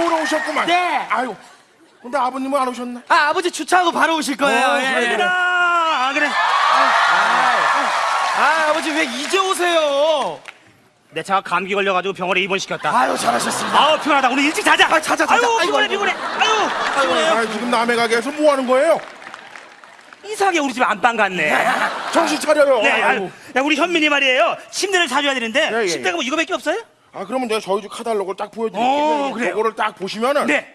오셨구만. 네. 아유. 근데 아버님은 안 오셨나? 아 아버지 주차하고 바로 오실 거예요. 어, 예. 그래, 그래. 아 그래 아 아버지 왜 이제 오세요? 내 차가 감기 걸려가지고 병원에 입원시켰다 아유 잘하셨습니다. 아우 피곤하다 오늘 일찍 자자 아, 자자, 자자. 아유 피곤해. 피곤해 아유 피곤해요 아, 지금 남의 가게에서 뭐 하는 거예요? 이상하게 우리 집 안방 같네 정신 차려요. 네. 아유, 야, 우리 현민이 말이에요 침대를 사줘야 되는데 예, 예, 침대가 뭐 이거밖에 없어요? 아, 그러면 제가 저희 집 카탈로그를 딱 보여드릴게요. 어, 그래요? 이거를 딱 보시면은 네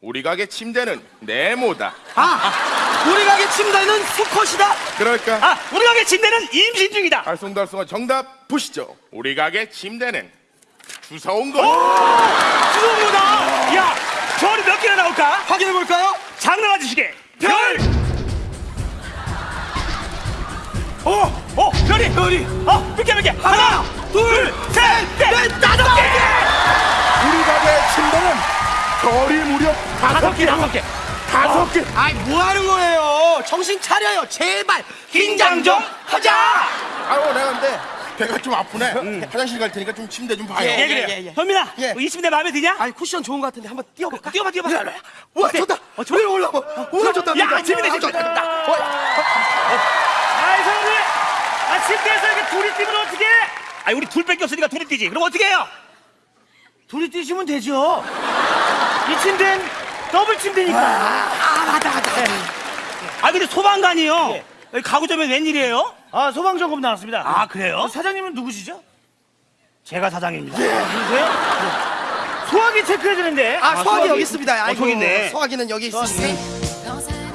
우리 가게 침대는 네모다. 아 우리 가게 침대는 수컷이다. 그러니까 아, 우리 가게 침대는 임신 중이다. 알쏭달쏭한 정답 보시죠. 우리 가게 침대는 주워온 거. 주운 거다. 야, 별이 몇 개나 나올까? 확인해 볼까요? 장난 아저씨게. 별. 어, 어, 별이. 별이. 어, 몇 개, 몇 개. 하나, 둘, 셋, 넷, 다섯 개. 우리 가게 침대는 별이 무려 다섯 개, 다섯 개. 다섯 개. 아이 뭐 하는 거예요? 정신 차려요. 제발 긴장 좀 하자. 아유, 내가 근데 배가 좀 아프네. 화장실 갈 테니까 좀 침대 좀 봐요. 예, 예, 그래요. 예, 예. 현민아, 예. 이 침대 마음에 드냐? 아이 쿠션 좋은 것 같은데 한번 뛰어볼까? 뛰어봐, 뛰어봐. 야, 와 어때? 좋다. 어, 좋아. 왜 올라와? 오늘 좋다. 야, 좋다. 재밌네, 아, 좋다. 어, 아이, 사람들. 아, 침대에서 이렇게 둘이 뛰면 어떡해? 아, 우리 둘밖에 없으니까 둘이 뛰지. 그럼 어떻게 해요? 둘이 뛰시면 되죠. 이 침대는 더블 침대니까. 아 맞다 맞다. 아, 근데 소방관이요. 여기 가구점에 웬일이에요? 아 소방점검 나왔습니다. 아, 그래요? 사장님은 누구시죠? 제가 사장입니다. 누구세요? 소화기 체크해 주는데. 아 소화기 소화기. 여기 있습니다. 어, 아이고 저기 있네. 소화기는 여기 있습니다.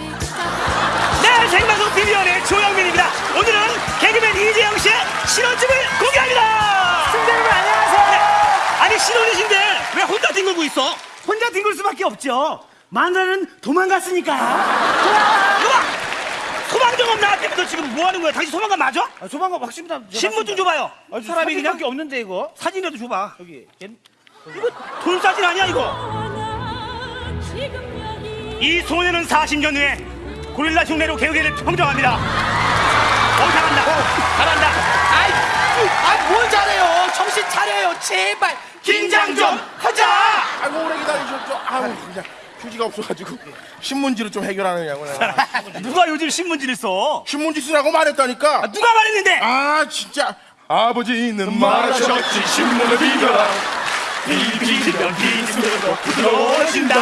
네, 생방송 TV연의 조영민입니다. 오늘은 개그맨 이재영 씨의 신혼집을 공개합니다. 승대 여러분 안녕하세요. 아니 신혼이신데 왜 혼자 뒹굴고 있어? 혼자 뒹굴 수밖에 없죠. 마누라는 도망갔으니까. 누가 소방정업 나왔다면서 지금 뭐 하는 거야? 당신 소방관 맞아? 아, 소방관 확실합니다. 신분 좀 줘봐요. 아, 사람이 그냥 사람이 없는데 이거. 사진이라도 줘봐. 여기. 얘- 이거 돈 사진 아니야 이거? 이 소녀는 40년 후에 고릴라 흉내로 개그계를 평정합니다. 어 잘한다. 잘한다. 아이 아뭘 잘해요? 정신 차려요. 제발 긴장 좀 하자. 아이고, 오래 기다리셨죠? 아유, 그냥 휴지가 없어가지고 신문지로 좀 해결하느냐고. 내가. 누가 요즘 신문지를 써? 신문지 쓰라고 말했다니까. 아, 누가 말했는데? 아 진짜 아버지는 말하셨지 신문을 비벼라 비비면 비비면 부드러워진다.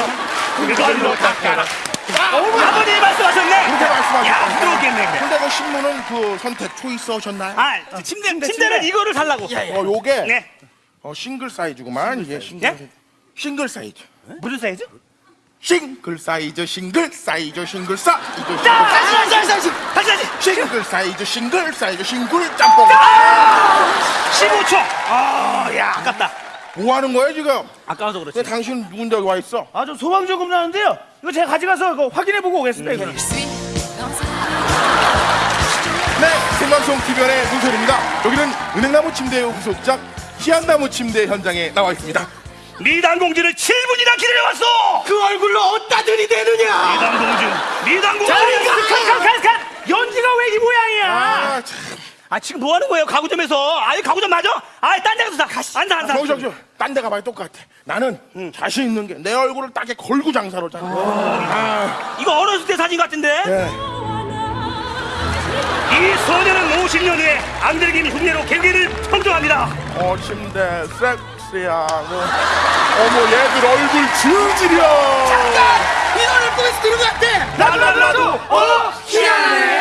그걸로 닦아라. 아버님이 말씀하셨네. 그렇게 말씀하셨다 야, 부드럽겠네. 그래. 근데 그 신문은 그 선택 choice 하셨나요? 아, 침대, 침대는 이거를 살라고. 어 요게 네. 어, 싱글 사이즈구만 이게 싱글 예? 사이즈. 싱글 사이즈 무슨 사이즈? 싱글 사이즈 싱글 사이즈 싱글 사이즈 싱글 자, 다시 다시 다시 다시. 다시 다시. 싱글 사이즈 싱글 사이즈 싱글 짬뽕 15초. 아, 야, 아깝다. 뭐 하는 거야 지금? 아까워서 왜 그렇지. 당신 누군데 여기 와 있어? 아저 소방점검 나왔는데요. 이거 제가 가져가서 이거 확인해 보고 오겠습니다. 이거는. 네 생방송 TV연의 문철입니다 여기는 은행나무 침대의 후속작 희한나무 침대 현장에 나와 있습니다 미당 공주를 7분이나 기다려왔어. 그 얼굴로 어디다 들이대느냐? 미당 공주, 미당 공주. 칸칸칸칸 연지가 왜 이 모양이야? 아 참. 아 지금 뭐 하는 거예요? 가구점에서. 아이 가구점 맞아? 아이 딴 데 가서 다 가시. 앉아 안 사. 아, 저기 저기. 딴 데 가봐야 똑같아. 나는 응. 자신 있는 게 내 얼굴을 딱에 걸고 장사를 하잖아. 아. 이거 어렸을 때 사진 같은데? 네. 이 소녀는 50년 후에 안들김 흉내로 개기를 평정합니다. 어 침대 섹스야. 뭐. 어머 얘들 얼굴 질질이야. 잠깐! 이 노래 보면서 들은 것 같아. 나도 나도, 나도. 어 희한해.